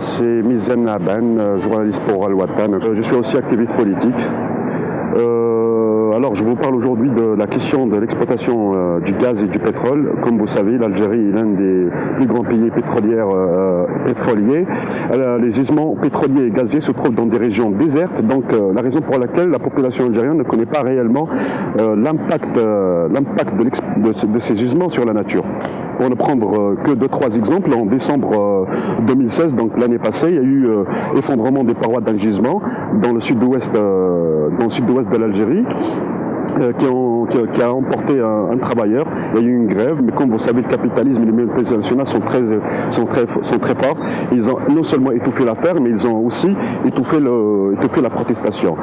c'est Mizen Naben, euh, journaliste pour Al-Watan. Euh, Je suis aussi activiste politique. Euh, alors, je vous parle aujourd'hui de la question de l'exploitation du gaz et du pétrole. Comme vous savez, l'Algérie est l'un des plus grands pays pétroliers. euh, pétroliers. Les gisements pétroliers et gaziers se trouvent dans des régions désertes, donc la raison pour laquelle la population algérienne ne connaît pas réellement l'impact de ces gisements sur la nature. Pour ne prendre euh, que deux, trois exemples, en décembre euh, 2016, donc l'année passée, il y a eu euh, effondrement des parois d'un gisement dans le sud-ouest euh, sud-ouest de l'Algérie. euh, qui, ont- qui a- emporté un, travailleur. Il y a eu une grève, mais comme vous savez, le capitalisme et les multinationales sont très, sont très, sont très forts. Ils ont non seulement étouffé l'affaire, mais ils ont aussi étouffé, la protestation.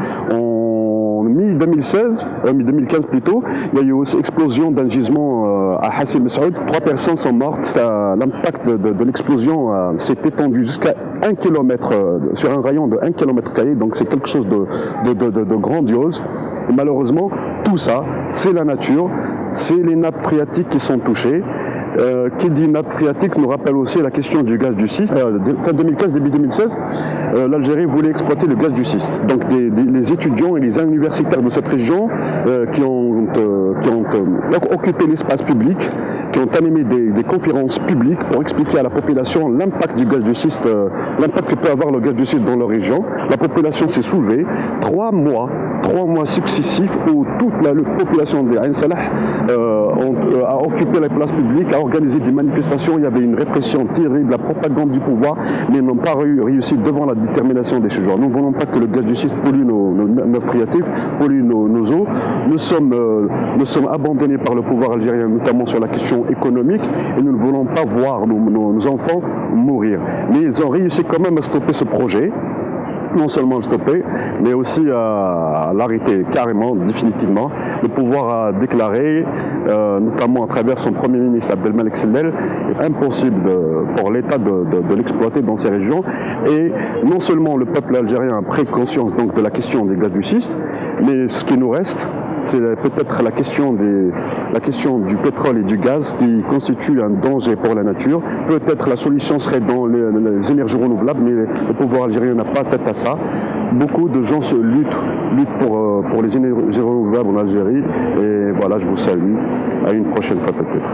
Mi-2016, euh, mi-2015 plutôt, il y a eu aussi explosion d'un gisement euh, à Hassi Messoud. Trois personnes sont mortes. Euh, L'impact de, l'explosion euh, s'est étendu jusqu'à un kilomètre, euh, sur un rayon de 1 km carré, donc c'est quelque chose de, grandiose. Malheureusement, tout ça, c'est la nature, c'est les nappes phréatiques qui sont touchées. Euh, qui dit nappe phréatique nous rappelle aussi la question du gaz du schiste. Euh, fin 2015, début 2016, euh, l'Algérie voulait exploiter le gaz du schiste. Donc des- des- les étudiants et les universitaires de cette région euh, qui ont, euh, qui ont euh, occupé l'espace public, qui ont animé des, des conférences publiques pour expliquer à la population l'impact du gaz du schiste, euh, l'impact que peut avoir le gaz du schiste dans leur région. La population s'est soulevée. Trois mois, trois mois successifs où toute la, la population de Ain Salah euh, euh, a occupé les places publiques, a organisé des manifestations. Il y avait une répression terrible, la propagande du pouvoir, mais n'ont pas réu- réussi devant la détermination des gens. Nous ne voulons pas que le gaz du schiste pollue nos, nos, nos phréatiques, pollue nos, nos eaux. Nous sommes, nous sommes abandonnés par le pouvoir algérien, notamment sur la question économique, et nous ne voulons pas voir nos, enfants mourir. Mais ils ont réussi quand même à stopper ce projet non seulement le stopper, mais aussi à l'arrêter carrément, définitivement. Le pouvoir a déclaré, euh, notamment à travers son Premier ministre Abdelmalek Sellel, impossible pour l'État de, l'exploiter dans ces régions. Et non seulement le peuple algérien a pris conscience donc de la question des gaz du schiste, mais ce qui nous reste, c'est peut-être la question des, la question du pétrole et du gaz qui constitue un danger pour la nature. Peut-être la solution serait dans les, énergies renouvelables, mais le pouvoir algérien n'a pas tête à ça. Beaucoup de gens se luttent, luttent pour, euh, pour les énergies renouvelables en Algérie. Et voilà, je vous salue. À une prochaine fois peut-être.